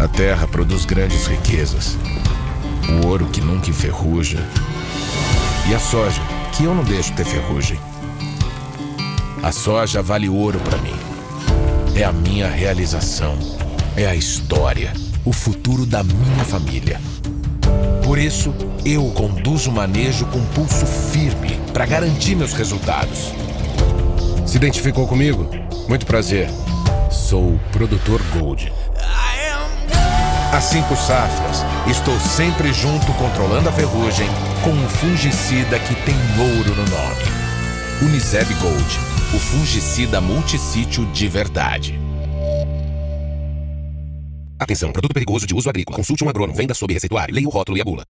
A terra produz grandes riquezas. O ouro que nunca enferruja. E a soja, que eu não deixo ter ferrugem. A soja vale ouro para mim. É a minha realização. É a história. O futuro da minha família. Por isso, eu conduzo o manejo com pulso firme para garantir meus resultados. Se identificou comigo? Muito prazer. Sou o produtor Gold. Há cinco safras, estou sempre junto controlando a ferrugem com um fungicida que tem ouro no nome. Uniseb Gold, o fungicida multissítio de verdade. Atenção, produto perigoso de uso agrícola. Consulte um agrônomo. Venda sob receituário. Leia o rótulo e a bula.